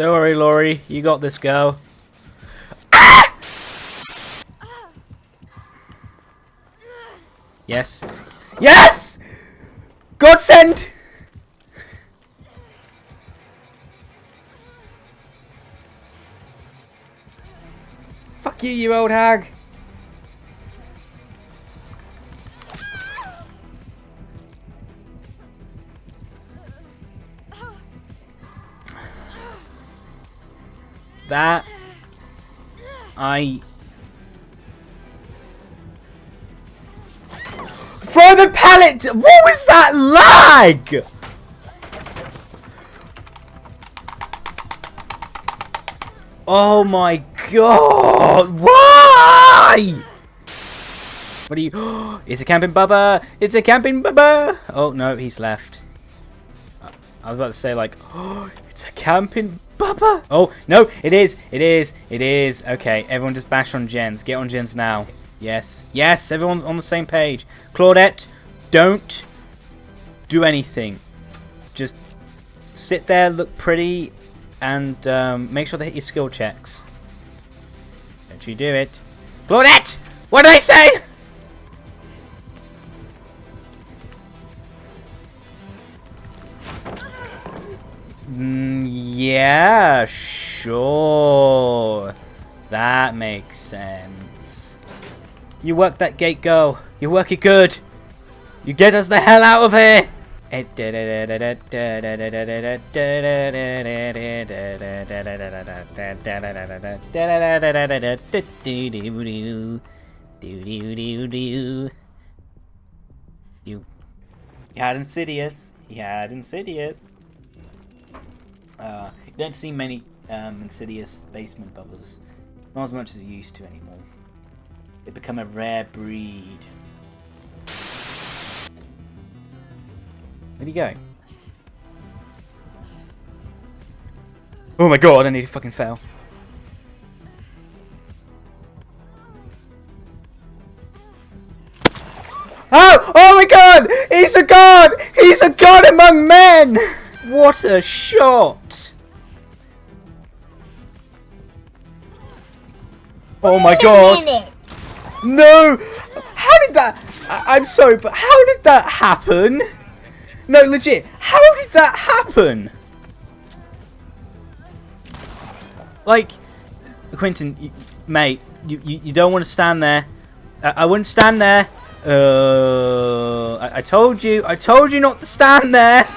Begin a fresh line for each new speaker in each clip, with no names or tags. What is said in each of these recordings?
Don't worry, Laurie. You got this, girl. Yes. Yes! Godsend! Fuck you, you old hag. That I Throw the pallet! What was that lag? Oh my god! Why? What are you? it's a camping bubba! It's a camping bubba! Oh no, he's left. I was about to say like, oh, it's a camping bubba! Oh no, it is! It is! It is! Okay, everyone just bash on gens. Get on gens now. Yes. Yes, everyone's on the same page. Claudette, don't do anything. Just sit there, look pretty, and um, make sure they hit your skill checks. Don't you do it. Claudette! What did I say? Mm, yeah, sure. That makes sense. You work that gate, girl. You work it good. You get us the hell out of here. You had Insidious. He had Insidious. Uh, you don't see many um, Insidious basement bubbas. Not as much as you used to anymore. They become a rare breed. Where'd he go? Oh my god, I need to fucking fail. Oh! Oh my god! He's a god! He's a god among men! What a shot! Oh my god! No! How did that... I I'm sorry, but how did that happen? No, legit. How did that happen? Like, Quentin, you, mate, you, you, you don't want to stand there. I, I wouldn't stand there. Uh, I, I told you. I told you not to stand there.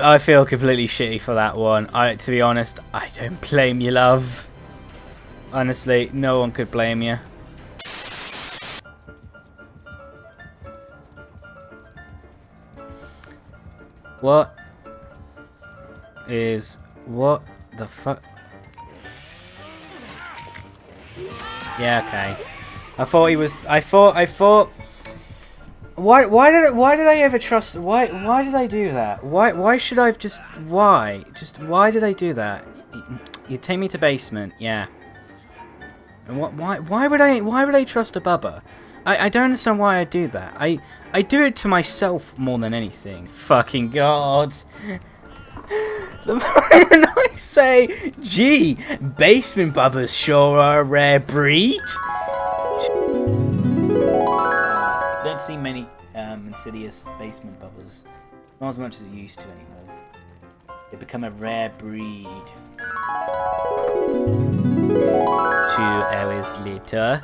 I I feel completely shitty for that one. I to be honest, I don't blame you, love. Honestly, no one could blame you. What is what the fuck? Yeah, okay. I thought he was. I thought. I thought. Why? Why did? Why did I ever trust? Why? Why did I do that? Why? Why should I have just? Why? Just why do they do that? You take me to basement. Yeah. And what? Why? Why would I? Why would I trust a bubba? I, I don't understand why I do that. I I do it to myself more than anything. Fucking god. The moment I say, gee, basement bubbas sure are a rare breed. don't see many um, insidious basement bubbas. Not as much as it used to anymore. They've become a rare breed. Two hours later.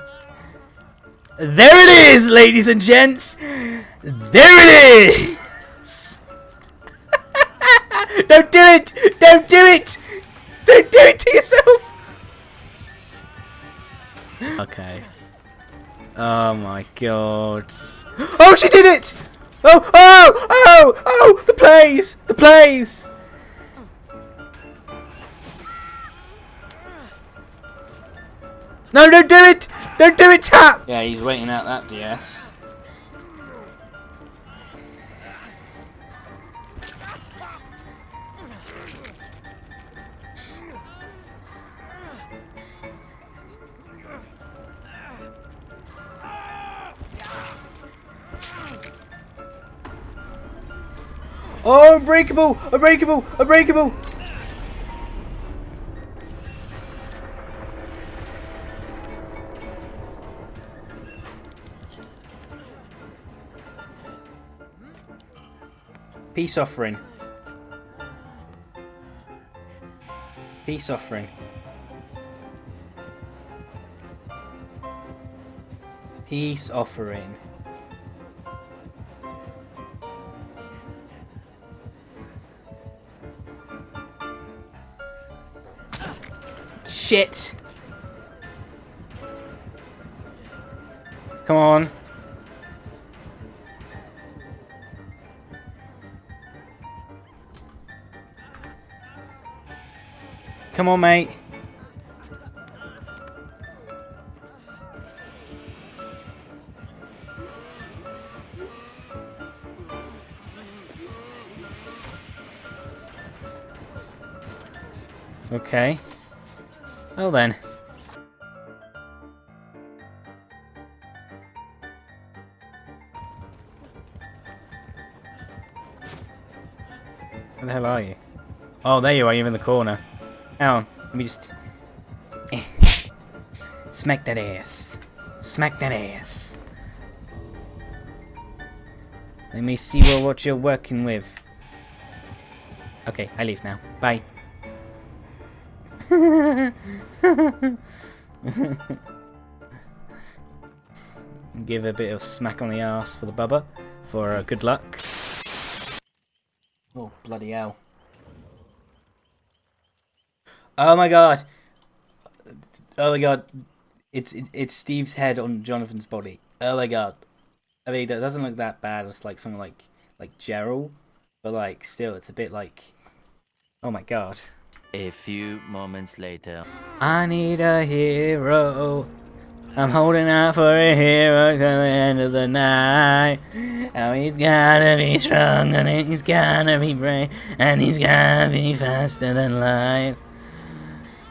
There it is, ladies and gents! There it is! Don't do it! Don't do it! Don't do it to yourself! Okay. Oh my god. Oh, she did it! Oh, oh, oh, oh! The plays! The plays! No, don't do it! Don't do it, Tapp! Yeah, he's waiting out that DS. Unbreakable! Unbreakable! Unbreakable! Peace offering. Peace offering. Peace offering. Shit! Come on. Come on, mate. Okay. Well then. Where the hell are you? Oh, there you are. You're in the corner. On. Let me just... Eh. Smack that ass. Smack that ass. Let me see what you're working with. Okay, I leave now. Bye. Give a bit of smack on the ass for the bubba for uh, good luck. Oh, bloody hell. Oh my god. Oh my god. It's it, it's Steve's head on Jonathan's body. Oh my god. I mean, that doesn't look that bad. It's like something like like Gerald, but like still, it's a bit like. Oh my god.
A few moments later.
I need a hero. I'm holding out for a hero till the end of the night. Oh, he's gotta be strong and he's gotta be brave and he's gotta be faster than life.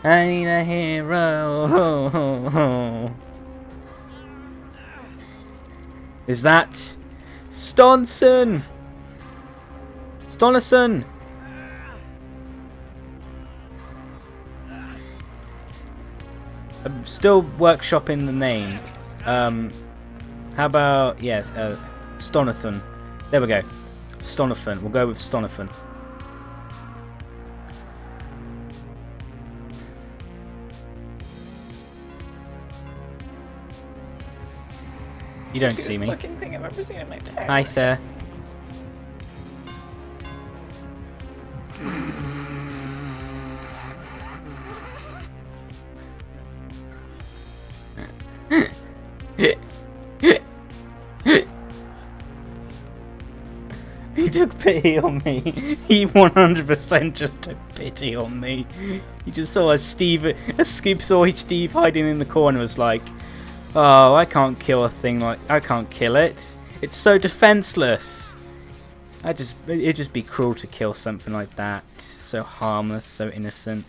I need a hero. Is that Stonson? Stonison? I'm still workshopping the name. Um, how about, yes, uh, Stonathan. There we go. Stonathan. We'll go with Stonathan. You don't see me.
thing I've ever seen in my
Hi, sir. He took pity on me. He 100% just took pity on me. He just saw a Steve, a Scoop saw Steve hiding in the corner. Was like, oh, I can't kill a thing like I can't kill it. It's so defenseless. I just it'd just be cruel to kill something like that. So harmless, so innocent.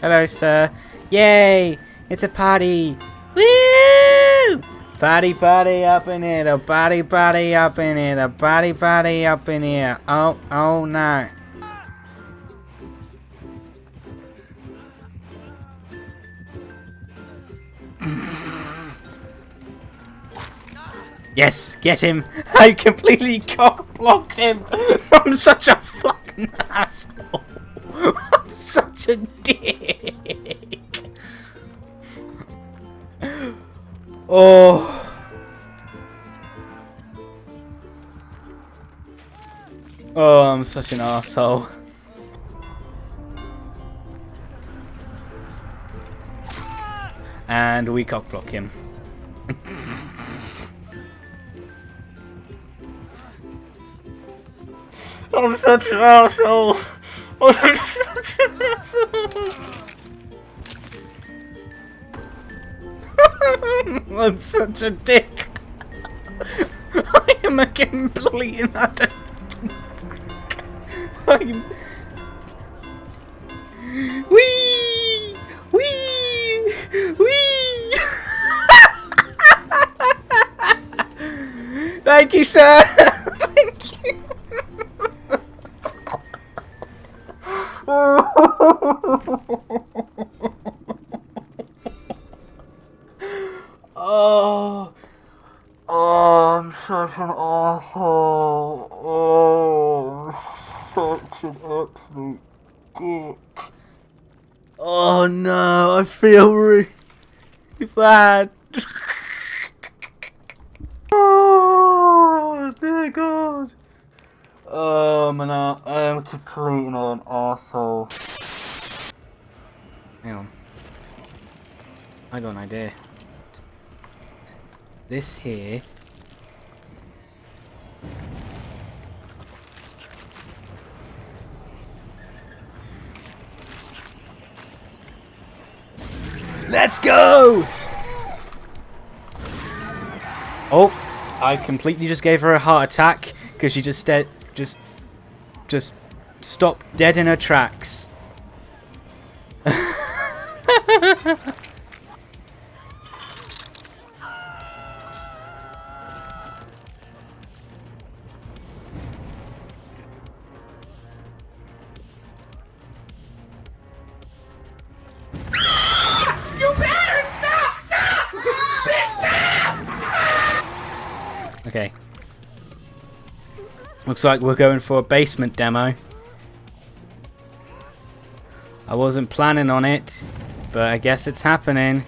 Hello, sir. Yay! It's a party! Woo! Party, party up in here. The party, party up in here. The party, party up in here. Oh, oh no. Yes, get him! I completely cock blocked him! I'm such a fucking asshole! Such a dick! Oh. Oh, I'm such an asshole. And we cockblock him. I'm such an asshole. I'm such an asshole. I'm such a dick. I am a complete nutter. I'm... Wee! Wee! Wee! Thank you, sir. Thank you. oh. Oh, I'm such an asshole. Oh, such an absolute dick. Oh no, I feel really bad. oh, dear God. Oh, man, I am completely an asshole. Hang on. I got an idea. This here. Let's go! Oh, I completely just gave her a heart attack because she just just, just stopped dead in her tracks. Okay. Looks like we're going for a basement demo. I wasn't planning on it, but I guess it's happening.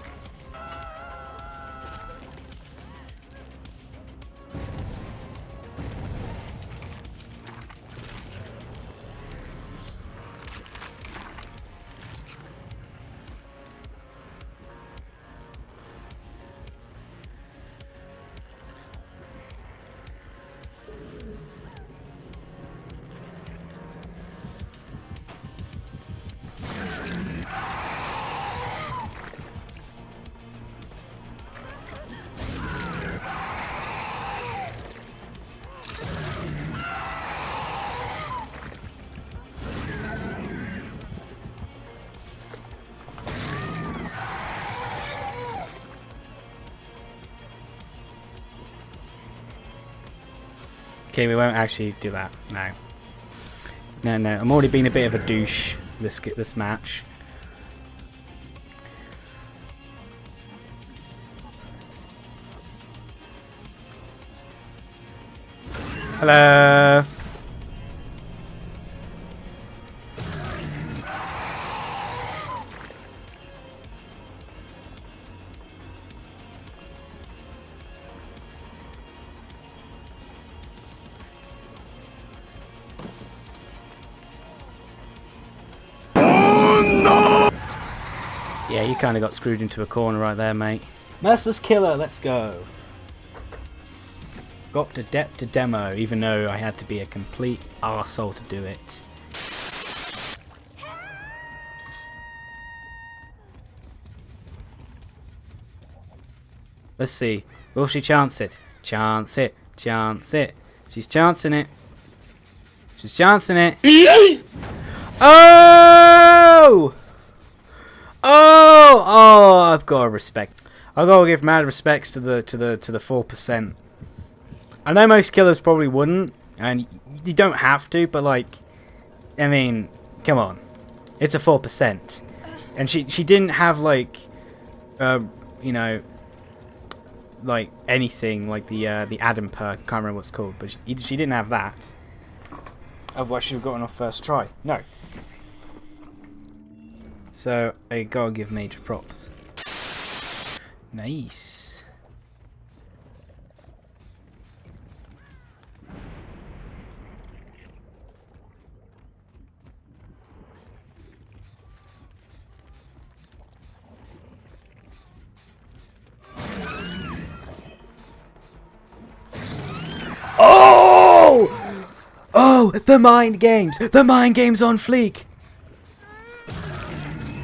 Okay, we won't actually do that. No. No, no. I'm already being a bit of a douche this this match. Hello. Yeah, you kind of got screwed into a corner right there, mate. Merciless Killer, let's go. Got to depth to demo, even though I had to be a complete arsehole to do it. Let's see. Will she chance it? Chance it. Chance it. She's chancing it. She's chancing it. oh! Oh! Oh! I've got to respect. I've got to give mad respects to the to the to the four percent. I know most killers probably wouldn't, and you don't have to, but like, I mean, come on, it's a four percent, and she she didn't have like, uh, you know, like anything like the uh, the Adam perk. Can't remember what it's called, but she, she didn't have that. Otherwise, she'd have gotten off first try. No. So I gotta give major props. Nice. Oh! Oh, the mind games! The mind games on fleek!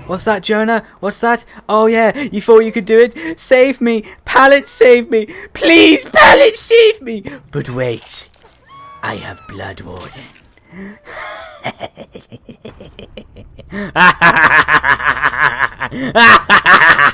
What's that, Jonah? What's that? Oh yeah, you thought you could do it? Save me! Pallet, save me! Please, Pallet, save me! But wait, I have Blood Warden.